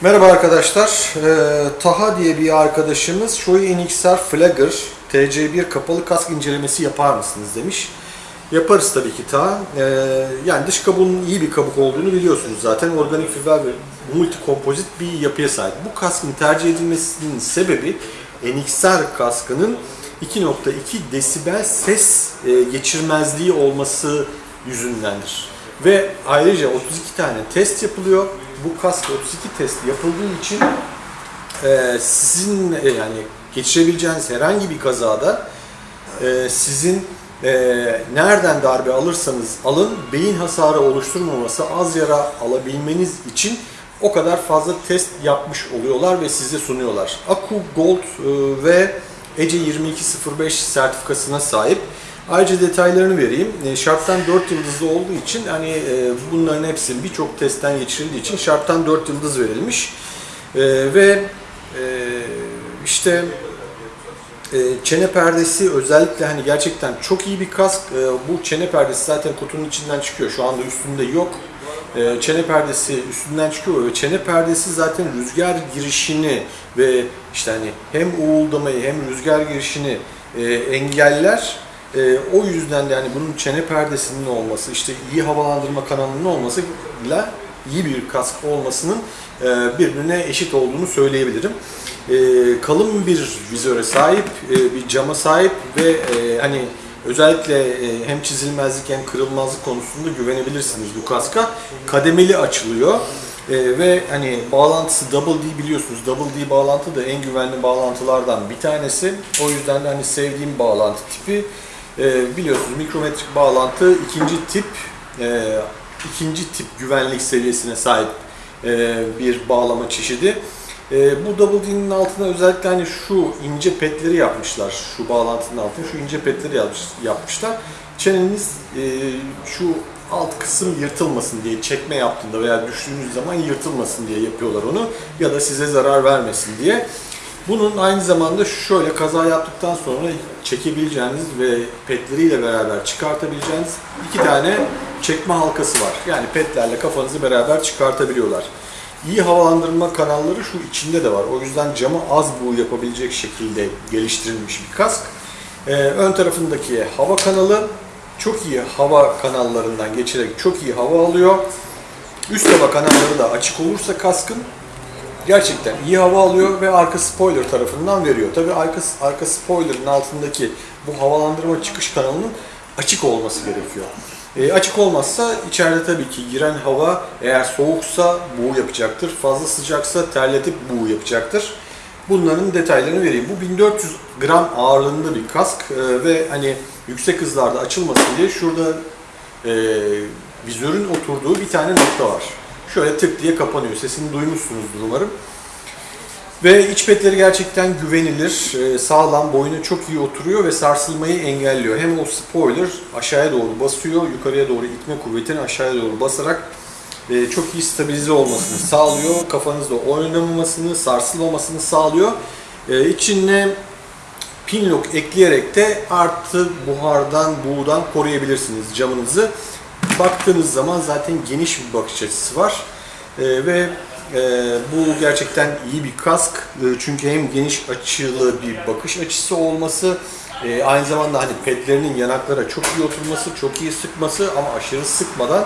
Merhaba arkadaşlar. Ee, Taha diye bir arkadaşımız Shoei NXR Flagger TC1 kapalı kask incelemesi yapar mısınız demiş. Yaparız tabii ki Taha. Ee, yani dış kabuğunun iyi bir kabuk olduğunu biliyorsunuz zaten. Organik fiber ve multi kompozit bir yapıya sahip. Bu kaskın tercih edilmesinin sebebi NXR kaskının 2.2 desibel ses e, geçirmezliği olması yüzündendir. Ve ayrıca 32 tane test yapılıyor. Bu kask 32 test yapıldığı için e, sizin e, yani geçirebileceğiniz herhangi bir kazada e, sizin e, nereden darbe alırsanız alın beyin hasarı oluşturmaması, az yara alabilmeniz için o kadar fazla test yapmış oluyorlar ve size sunuyorlar. Aku Gold e, ve ECE 2205 sertifikasına sahip. Ayrıca detaylarını vereyim. E, Şarttan 4 yıldızlı olduğu için hani e, bunların hepsi birçok testten geçirildiği için şarttan 4 yıldız verilmiş. E, ve e, işte çene perdesi özellikle hani gerçekten çok iyi bir kask. Bu çene perdesi zaten kutunun içinden çıkıyor. Şu anda üstünde yok. Çene perdesi üstünden çıkıyor ve çene perdesi zaten rüzgar girişini ve işte hani hem uğuldamayı hem rüzgar girişini engeller. E, o yüzden de hani bunun çene perdesinin olması, işte iyi havalandırma kanalının olmasıyla iyi bir kask olmasının e, birbirine eşit olduğunu söyleyebilirim. E, kalın bir vizöre sahip, e, bir cama sahip ve e, hani özellikle e, hem çizilmezlik hem kırılmazlık konusunda güvenebilirsiniz bu kaska. Kademeli açılıyor. E, ve hani bağlantısı Double D biliyorsunuz. Double D bağlantı da en güvenli bağlantılardan bir tanesi. O yüzden de hani sevdiğim bağlantı tipi. E, biliyorsunuz mikrometrik bağlantı ikinci tip e, ikinci tip güvenlik seviyesine sahip e, bir bağlama çeşidi. E, bu Double D'nin altına özellikle hani şu ince petleri yapmışlar. Şu bağlantının altına şu ince petleri yapmış, yapmışlar. Çeneniz şu alt kısım yırtılmasın diye çekme yaptığında veya düştüğünüz zaman yırtılmasın diye yapıyorlar onu ya da size zarar vermesin diye. Bunun aynı zamanda şöyle kaza yaptıktan sonra çekebileceğiniz ve petleriyle beraber çıkartabileceğiniz iki tane çekme halkası var. Yani petlerle kafanızı beraber çıkartabiliyorlar. İyi havalandırma kanalları şu içinde de var. O yüzden camı az buğu yapabilecek şekilde geliştirilmiş bir kask. Ee, ön tarafındaki hava kanalı çok iyi hava kanallarından geçerek çok iyi hava alıyor. Üst hava kanalları da açık olursa kaskın gerçekten iyi hava alıyor ve arka spoiler tarafından veriyor. Tabi arka, arka spoiler'ın altındaki bu havalandırma çıkış kanalının açık olması gerekiyor. E, açık olmazsa içeride tabii ki giren hava eğer soğuksa buğu yapacaktır. Fazla sıcaksa terletip buğu yapacaktır. Bunların detaylarını vereyim. Bu 1400 gram ağırlığında bir kask e, ve hani yüksek hızlarda açılmasın diye şurada e, vizörün oturduğu bir tane nokta var. Şöyle tık diye kapanıyor. Sesini duymuşsunuzdur umarım. Ve iç petleri gerçekten güvenilir, e, sağlam, boyuna çok iyi oturuyor ve sarsılmayı engelliyor. Hem o spoiler aşağıya doğru basıyor, yukarıya doğru itme kuvvetini aşağıya doğru basarak e, çok iyi stabilize olmasını sağlıyor. Kafanızda oynamamasını, sarsılmamasını sağlıyor. E, içine pin lock ekleyerek de artı buhardan, buğudan koruyabilirsiniz camınızı. Baktığınız zaman zaten geniş bir bakış açısı var. Ve e, bu gerçekten iyi bir kask. E, çünkü hem geniş açılı bir bakış açısı olması, e, aynı zamanda hani pedlerinin yanaklara çok iyi oturması, çok iyi sıkması ama aşırı sıkmadan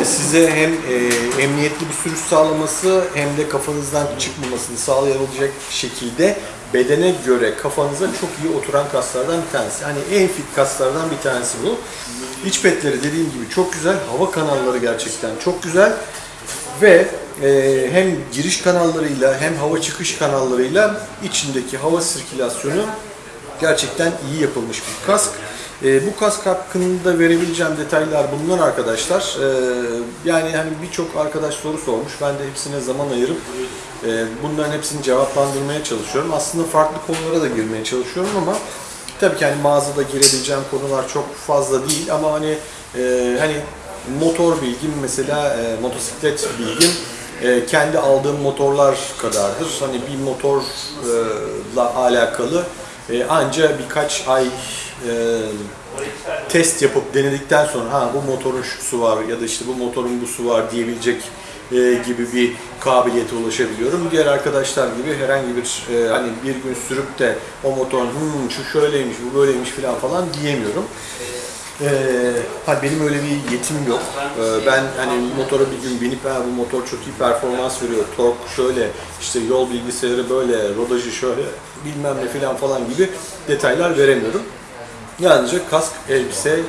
e, size hem e, emniyetli bir sürüş sağlaması hem de kafanızdan çıkmamasını sağlayabilecek şekilde bedene göre kafanıza çok iyi oturan kaslardan bir tanesi. Hani en fit kaslardan bir tanesi bu. İç petleri dediğim gibi çok güzel. Hava kanalları gerçekten çok güzel. Ve e, hem giriş kanallarıyla hem hava çıkış kanallarıyla içindeki hava sirkülasyonu gerçekten iyi yapılmış bir kask. E, bu kask hakkında verebileceğim detaylar bunlar arkadaşlar. E, yani hani birçok arkadaş soru sormuş. Ben de hepsine zaman ayırıp e, bunların hepsini cevaplandırmaya çalışıyorum. Aslında farklı konulara da girmeye çalışıyorum ama tabii ki hani mağazada girebileceğim konular çok fazla değil ama hani e, hani motor bilgim mesela e, motosiklet bilgim e, kendi aldığım motorlar kadardır. Hani bir motorla alakalı e, anca birkaç ay e, test yapıp denedikten sonra ha bu motorun şu su var ya da işte bu motorun bu su var diyebilecek e, gibi bir kabiliyete ulaşabiliyorum. Diğer arkadaşlar gibi herhangi bir e, hani bir gün sürüp de o motor hmm, şu şöyleymiş, bu böyleymiş falan falan diyemiyorum. Ee, benim öyle bir yetim yok. Ee, ben hani motora bir gün binip ha, bu motor çok iyi performans veriyor, tork şöyle, işte yol bilgisayarı böyle, rodajı şöyle, bilmem ne falan falan gibi detaylar veremiyorum. Yalnızca kask, elbise,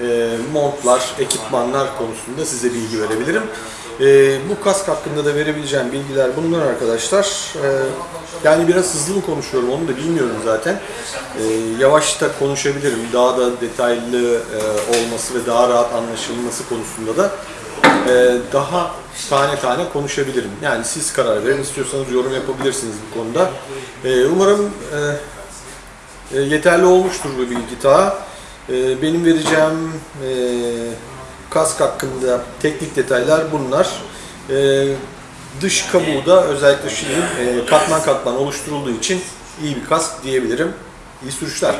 e, montlar, ekipmanlar konusunda size bilgi verebilirim. E, bu kask hakkında da verebileceğim bilgiler bunlar arkadaşlar. E, yani biraz hızlı mı konuşuyorum onu da bilmiyorum zaten. E, yavaş da konuşabilirim. Daha da detaylı e, olması ve daha rahat anlaşılması konusunda da e, daha tane tane konuşabilirim. Yani siz karar verin. istiyorsanız yorum yapabilirsiniz bu konuda. E, umarım e, yeterli olmuştur bu bilgi daha. E, benim vereceğim e, kask hakkında teknik detaylar bunlar. E, dış kabuğu da özellikle Schill'in e, katman katman oluşturulduğu için iyi bir kask diyebilirim. İyi sürüşler.